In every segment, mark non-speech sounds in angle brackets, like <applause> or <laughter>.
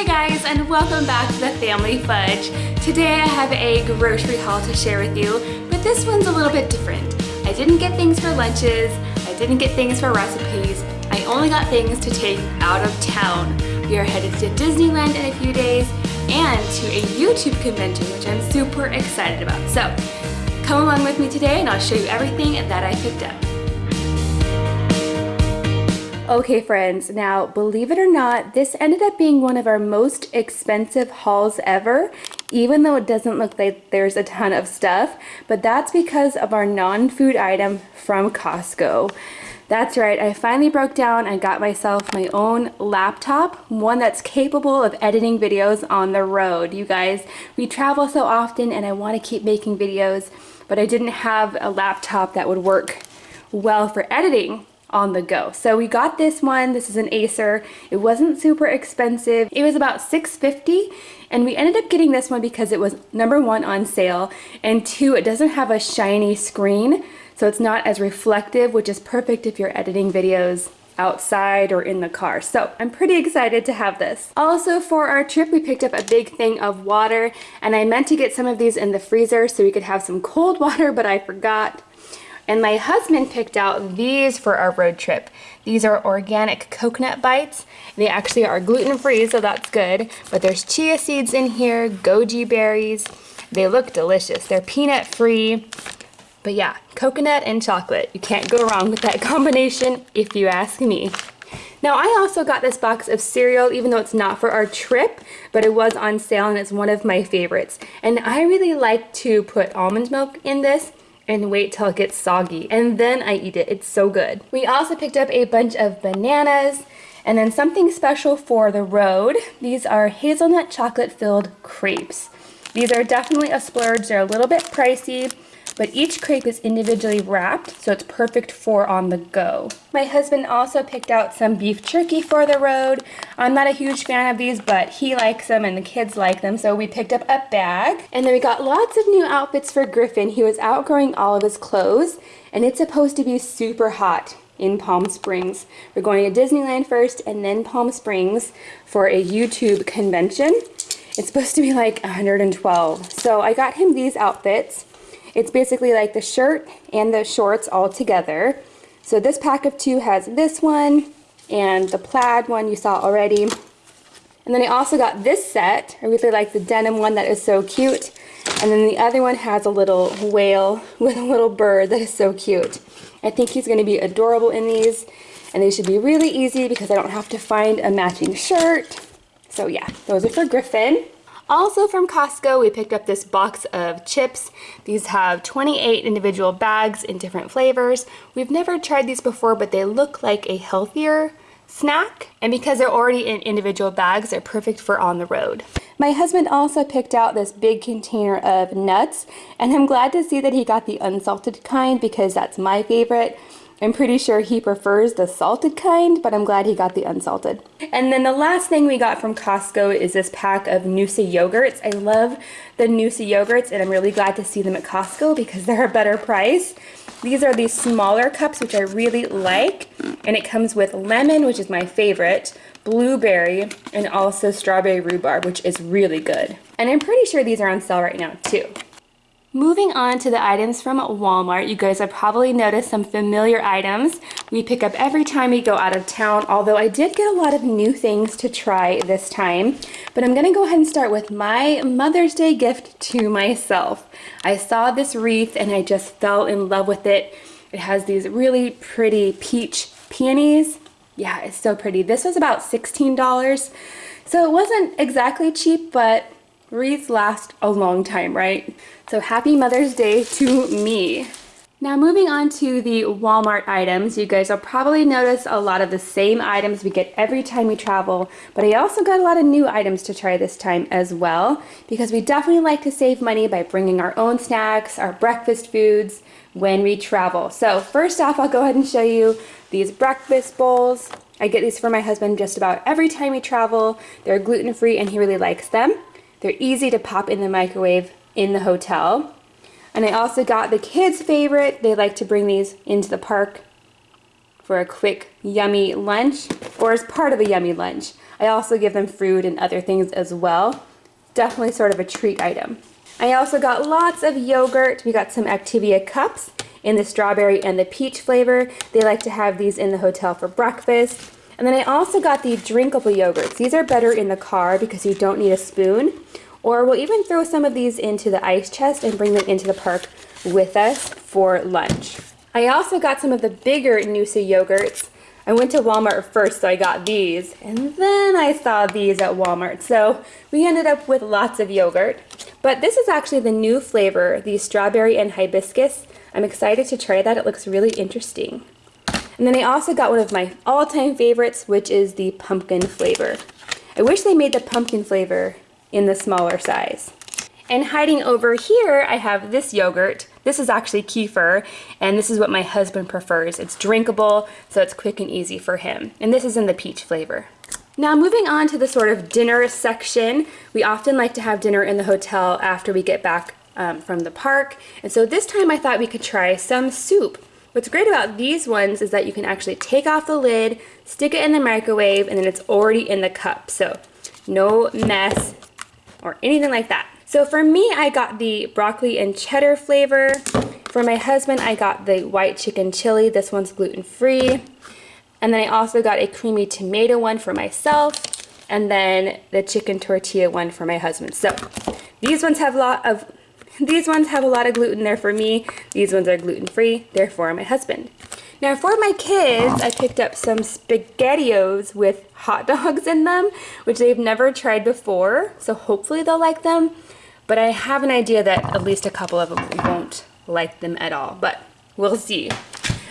Hey guys and welcome back to the Family Fudge. Today I have a grocery haul to share with you, but this one's a little bit different. I didn't get things for lunches, I didn't get things for recipes, I only got things to take out of town. We are headed to Disneyland in a few days and to a YouTube convention which I'm super excited about. So come along with me today and I'll show you everything that I picked up. Okay friends, now believe it or not, this ended up being one of our most expensive hauls ever, even though it doesn't look like there's a ton of stuff, but that's because of our non-food item from Costco. That's right, I finally broke down and got myself my own laptop, one that's capable of editing videos on the road. You guys, we travel so often and I want to keep making videos, but I didn't have a laptop that would work well for editing on the go. So we got this one. This is an Acer. It wasn't super expensive. It was about $6.50 and we ended up getting this one because it was number one on sale and two, it doesn't have a shiny screen so it's not as reflective which is perfect if you're editing videos outside or in the car. So I'm pretty excited to have this. Also for our trip, we picked up a big thing of water and I meant to get some of these in the freezer so we could have some cold <laughs> water, but I forgot. And my husband picked out these for our road trip. These are organic coconut bites. They actually are gluten-free, so that's good. But there's chia seeds in here, goji berries. They look delicious. They're peanut-free. But yeah, coconut and chocolate. You can't go wrong with that <laughs> combination if you ask me. Now I also got this box of cereal even though it's not for our trip, but it was on sale and it's one of my favorites. And I really like to put almond milk in this and wait till it gets soggy and then I eat it. It's so good. We also picked up a bunch of bananas and then something special for the road. These are hazelnut chocolate filled crepes. These are definitely a splurge. They're a little bit pricey, but each crepe is individually wrapped, so it's perfect for on the go. My husband also picked out some beef jerky for the road. I'm not a huge fan of these, but he likes them and the kids like them, so we picked up a bag. And then we got lots of new outfits for Griffin. He was outgrowing all of his clothes, and it's supposed to be super hot in Palm Springs. We're going to Disneyland first and then Palm Springs for a YouTube convention. It's supposed to be like 112. So I got him these outfits. It's basically like the shirt and the shorts all together. So this pack of two has this one and the plaid one you saw already. And then I also got this set. I really like the denim one that is so cute. And then the other one has a little whale <laughs> with a little bird that is so cute. I think he's going to be adorable in these. And they should be really easy because I don't have to find a matching shirt. So yeah, those are for Griffin. Also from Costco, we picked up this box of chips. These have 28 individual bags in different flavors. We've never tried these before, but they look like a healthier snack. And because they're already in individual bags, they're perfect for on the road. My husband also picked out this big container of nuts, and I'm glad to see that he got the unsalted kind because that's my favorite. I'm pretty sure he prefers the salted kind, but I'm glad he got the unsalted. And then the last thing we got from Costco is this pack of Noosa yogurts. I love the Noosa yogurts and I'm really glad to see them at Costco because <laughs> they're a better price. These are these smaller cups, which I really like. And it comes with lemon, which is my favorite, blueberry, and also strawberry rhubarb, which is really good. And I'm pretty sure these are on sale right now too. Moving on to the items from Walmart, you guys have probably noticed some familiar items we pick up every time we go out of town, although I did get a lot of new things to try this time. But I'm gonna go ahead and start with my Mother's Day gift to myself. I saw this wreath and I just fell in love with it. It has these really pretty peach peonies. Yeah, it's so pretty. This was about $16, so it wasn't exactly cheap, but wreaths last a long time, right? So happy Mother's Day to me. Now moving on to the Walmart items, you guys will probably notice a lot of the same items we get every time we travel, but I also got a lot of new items to try this time as well, because we definitely like to save money by bringing our own snacks, our breakfast foods, when we travel. So first off, I'll go ahead and show you these breakfast bowls. I get these for my husband just about every time we travel. They're gluten-free and he really likes them. They're easy to pop in the microwave in the hotel. And I also got the kids' favorite. They like to bring these into the park for a quick, yummy lunch or as part of a yummy lunch. I also give them fruit and other things as well. Definitely sort of a treat item. I also got lots of yogurt. We got some Activia cups in the strawberry and the peach flavor. They like to have these in the hotel for breakfast. And then I also got the drinkable yogurts. These are better in the car because you don't need a spoon. Or we'll even throw some of these into the ice chest and bring them into the park with us for lunch. I also got some of the bigger Noosa yogurts. I went to Walmart first, so I got these, and then I saw these at Walmart. So we ended up with lots of yogurt. But this is actually the new flavor, the strawberry and hibiscus. I'm excited to try that. It looks really interesting. And then I also got one of my all-time favorites, which is the pumpkin flavor. I wish they made the pumpkin flavor in the smaller size. And hiding over here, I have this yogurt. This is actually kefir, and this is what my husband prefers. It's drinkable, so it's quick and easy for him. And this is in the peach flavor. Now moving on to the sort of dinner section, we often like to have dinner in the hotel after we get back um, from the park. And so this time I thought we could try some soup. What's great about these ones is that you can actually take off the lid, stick it in the microwave, and then it's already in the cup. So no mess or anything like that. So for me, I got the broccoli and cheddar flavor. For my husband, I got the white chicken chili. This one's gluten-free. And then I also got a creamy tomato one for myself. And then the chicken tortilla one for my husband. So these ones have a lot of these ones have a lot of gluten there for me. These ones are gluten-free, they're for my husband. Now for my kids, I picked up some SpaghettiOs with hot <laughs> dogs in them, which they've never tried before, so hopefully they'll like them. But I have an idea that at least a couple of them won't like them at all, but we'll see.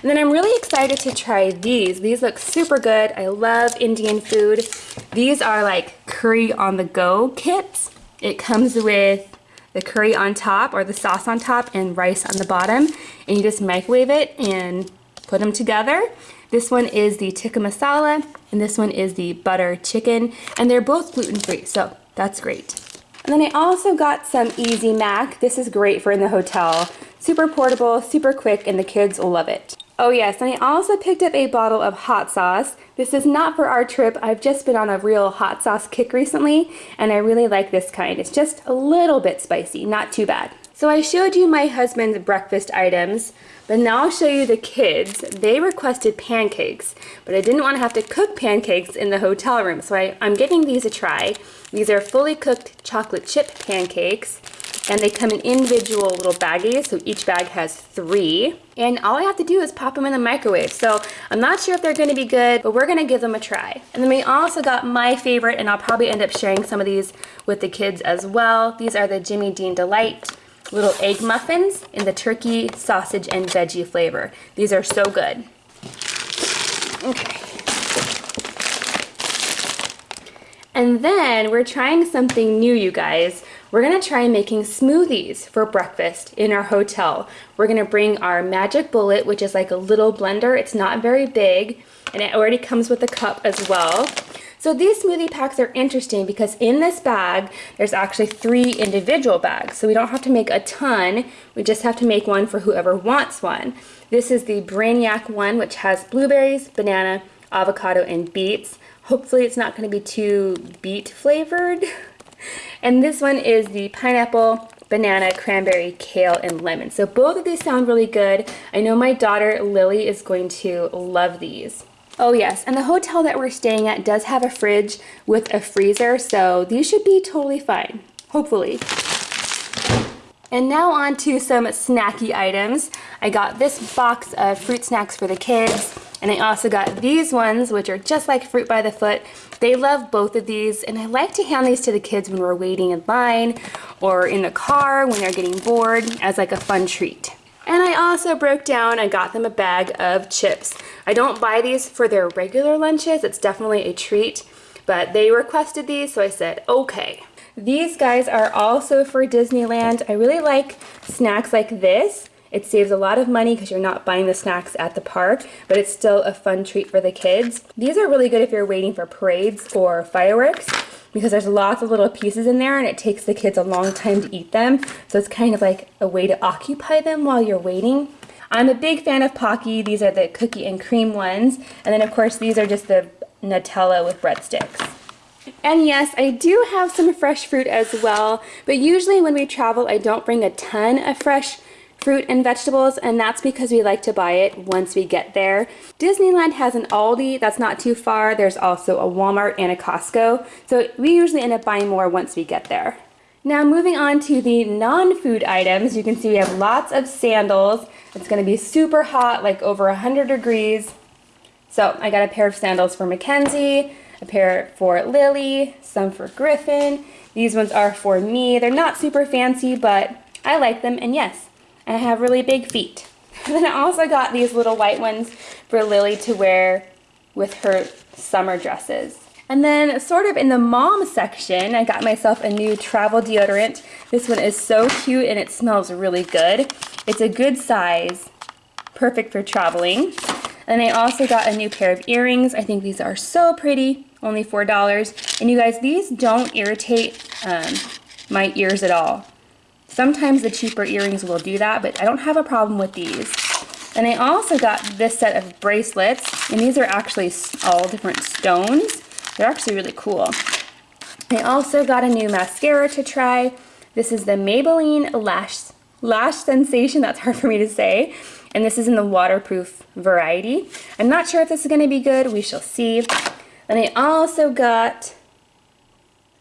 And then I'm really excited to try these. These look super good. I love Indian food. These are like curry on the go kits. It comes with the curry on top or the sauce on top and rice on the bottom. And you just microwave it and put them together. This one is the tikka masala and this one is the butter chicken and they're both gluten-free so that's great. And then I also got some Easy Mac. This is great for in the hotel. Super portable, super quick, and the kids will love it. Oh yes, and I also picked up a bottle of hot sauce. This is not for our trip. I've just been on a real hot sauce kick recently, and I really like this kind. It's just a little bit spicy, not too bad. So I showed you my husband's breakfast items, but now I'll show you the kids. They requested pancakes, but I didn't want to have to cook pancakes in the hotel room, so I, I'm giving these a try. These are fully cooked chocolate chip pancakes, and they come in individual little baggies, so each bag has three. And all I have to do is pop them in the microwave. So I'm not sure if they're gonna be good, but we're gonna give them a try. And then we also got my favorite, and I'll probably end up sharing some of these with the kids as well. These are the Jimmy Dean Delight little egg muffins in the turkey, sausage, and veggie flavor. These are so good. Okay. And then we're trying something new, you guys. We're gonna try making smoothies for breakfast in our hotel. We're gonna bring our Magic Bullet, which is like a little blender. It's not very big, and it already comes with a cup as well. So these smoothie packs are interesting because in this bag, there's actually three individual bags. So we don't have to make a ton. We just have to make one for whoever wants one. This is the Brainiac one, which has blueberries, banana, avocado, and beets. Hopefully it's not gonna be too beet flavored. <laughs> And this one is the pineapple, banana, cranberry, kale, and lemon. So both of these sound really good. I know my daughter Lily is going to love these. Oh yes, and the hotel that we're staying at does have a fridge with a freezer, so these should be totally fine, hopefully. And now on to some snacky items. I got this box of fruit snacks for the kids, and I also got these ones, which are just like Fruit by the Foot. They love both of these, and I like to hand these to the kids when we're waiting in line or in the car when they're getting bored as like a fun treat. And I also broke down and got them a bag of chips. I don't buy these for their regular lunches. It's definitely a treat, but they requested these, so I said, okay. These guys are also for Disneyland. I really like snacks like this. It saves a lot of money because you're not buying the snacks at the park, but it's still a fun treat for the kids. These are really good if you're waiting for parades or fireworks because there's lots of little pieces in there and it takes the kids a long time to eat them. So it's kind of like a way to occupy them while you're waiting. I'm a big fan of Pocky. These are the cookie and cream ones. And then of course these are just the Nutella with breadsticks. And yes, I do have some fresh fruit as well, but usually when we travel, I don't bring a ton of fresh fruit and vegetables, and that's because we like to buy it once we get there. Disneyland has an Aldi that's not too far. There's also a Walmart and a Costco, so we usually end up buying more once we get there. Now moving on to the non-food items, you can see we have lots of sandals. It's gonna be super hot, like over 100 degrees. So I got a pair of sandals for Mackenzie, a pair for Lily, some for Griffin. These ones are for me. They're not super fancy, but I like them, and yes, I have really big feet. And <laughs> then I also got these little white ones for Lily to wear with her summer dresses. And then sort of in the mom section, I got myself a new travel deodorant. This one is so cute and it smells really good. It's a good size, perfect for traveling. And I also got a new pair of earrings. I think these are so pretty, only $4. And you guys, these don't irritate um, my ears at all. Sometimes the cheaper earrings will do that, but I don't have a problem with these. And I also got this set of bracelets, and these are actually all different stones. They're actually really cool. I also got a new mascara to try. This is the Maybelline Lash, Lash Sensation, that's hard for me to say. And this is in the waterproof variety. I'm not sure if this is gonna be good, we shall see. And I also got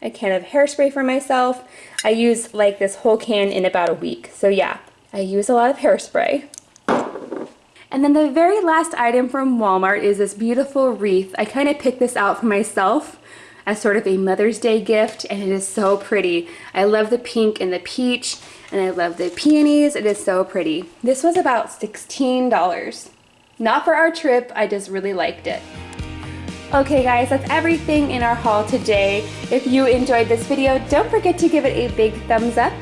a can of hairspray for myself. I use like this whole can in about a week. So yeah, I use a lot of hairspray. And then the very last item from Walmart is this beautiful wreath. I kind of picked this out for myself as sort of a Mother's Day gift and it is so pretty. I love the pink and the peach and I love the peonies. It is so pretty. This was about $16. Not for our trip, I just really liked it. Okay guys, that's everything in our haul today. If you enjoyed this video, don't forget to give it a big thumbs up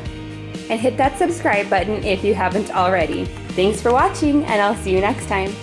and hit that subscribe button if you haven't already. Thanks for watching and I'll see you next time.